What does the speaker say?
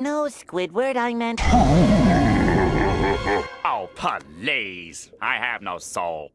No, Squidward, I meant... Oh, please. I have no soul.